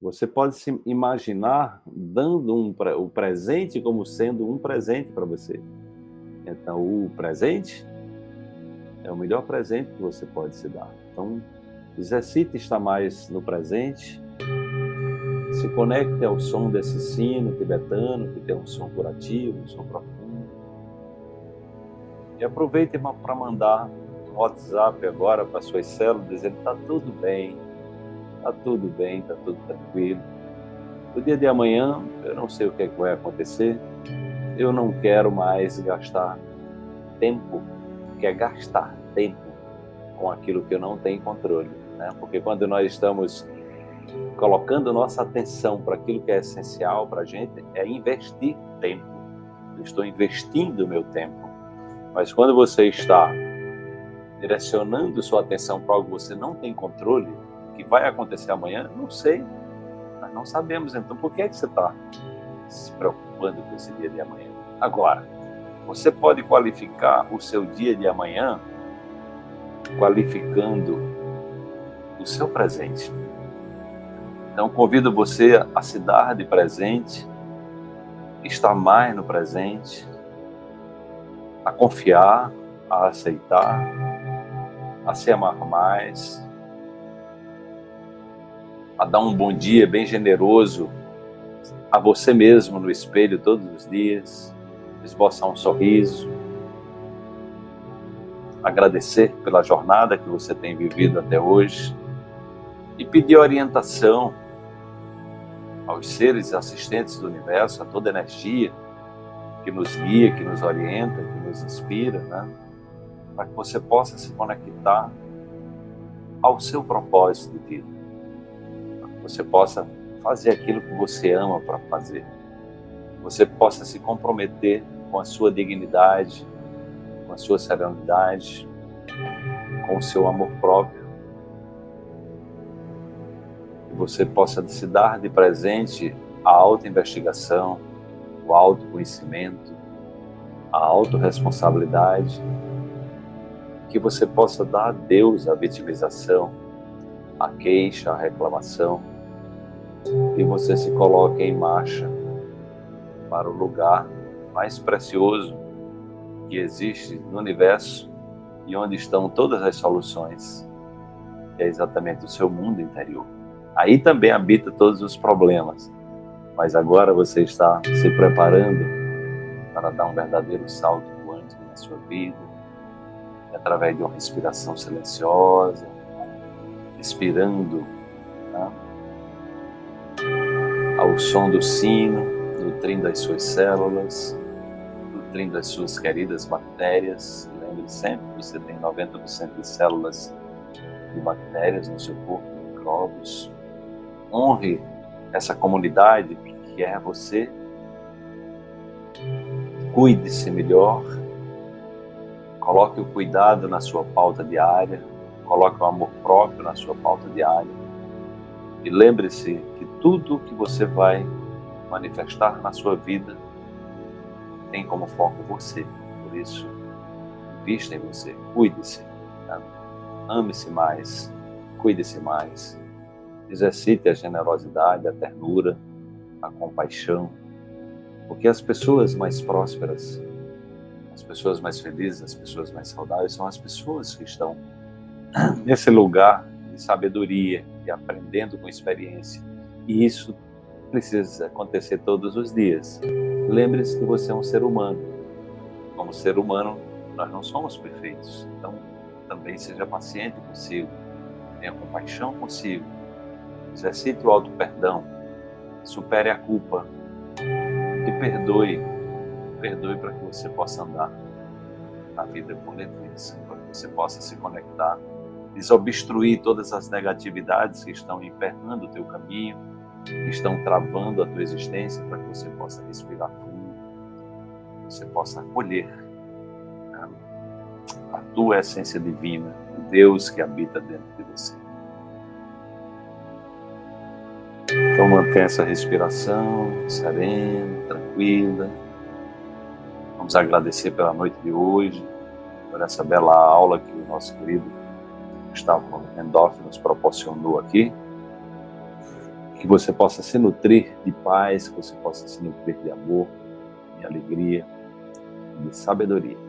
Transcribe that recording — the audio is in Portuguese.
Você pode se imaginar dando um, o presente como sendo um presente para você. Então, o presente é o melhor presente que você pode se dar. Então, exercite estar mais no presente, se conecte ao som desse sino tibetano, que tem um som curativo, um som profundo. E aproveite para mandar um WhatsApp agora para suas células, dizendo está tudo bem, está tudo bem, está tudo tranquilo. No dia de amanhã, eu não sei o que, é que vai acontecer, eu não quero mais gastar tempo, que é gastar tempo com aquilo que eu não tenho controle. Né? Porque quando nós estamos colocando nossa atenção para aquilo que é essencial para a gente, é investir tempo. Eu estou investindo o meu tempo. Mas quando você está direcionando sua atenção para algo que você não tem controle, que vai acontecer amanhã, não sei. Nós não sabemos. Então, por que, é que você está se preocupando com esse dia de amanhã? Agora, você pode qualificar o seu dia de amanhã qualificando o seu presente. Então, convido você a se dar de presente, estar mais no presente, a confiar, a aceitar, a se amar mais, a dar um bom dia bem generoso a você mesmo no espelho todos os dias, esboçar um sorriso, agradecer pela jornada que você tem vivido até hoje e pedir orientação aos seres assistentes do universo, a toda energia que nos guia, que nos orienta, que nos inspira, né? para que você possa se conectar ao seu propósito de vida, você possa fazer aquilo que você ama para fazer, você possa se comprometer com a sua dignidade, com a sua serenidade, com o seu amor próprio, que você possa se dar de presente a auto-investigação, o autoconhecimento, a autorresponsabilidade, que você possa dar a Deus a vitimização, a queixa, a reclamação, e você se coloque em marcha para o lugar mais precioso que existe no universo e onde estão todas as soluções, que é exatamente o seu mundo interior. Aí também habita todos os problemas, mas agora você está se preparando para dar um verdadeiro salto quântico na sua vida, através de uma respiração silenciosa, respirando né? Ao som do sino, nutrindo as suas células, nutrindo as suas queridas bactérias. Lembre sempre, você tem 90% de células de bactérias no seu corpo, micróbios. Honre essa comunidade que é você. Cuide-se melhor. Coloque o cuidado na sua pauta diária. Coloque o amor próprio na sua pauta diária. E lembre-se que tudo que você vai manifestar na sua vida tem como foco você. Por isso, vista em você, cuide-se, né? ame-se mais, cuide-se mais, exercite a generosidade, a ternura, a compaixão, porque as pessoas mais prósperas, as pessoas mais felizes, as pessoas mais saudáveis são as pessoas que estão nesse lugar sabedoria e aprendendo com experiência. E isso precisa acontecer todos os dias. Lembre-se que você é um ser humano. Como ser humano, nós não somos perfeitos. Então, também seja paciente consigo. Tenha compaixão consigo. Exercite o auto-perdão. Supere a culpa. E perdoe. Perdoe para que você possa andar na vida com leveza. Para que você possa se conectar. Desobstruir todas as negatividades que estão emperrando o teu caminho que estão travando a tua existência para que você possa respirar fundo, você possa acolher né, a tua essência divina, o Deus que habita dentro de você. Então mantenha essa respiração serena, tranquila. Vamos agradecer pela noite de hoje, por essa bela aula que o nosso querido Gustavo Mendorf nos proporcionou aqui. Que você possa se nutrir de paz, que você possa se nutrir de amor, de alegria, de sabedoria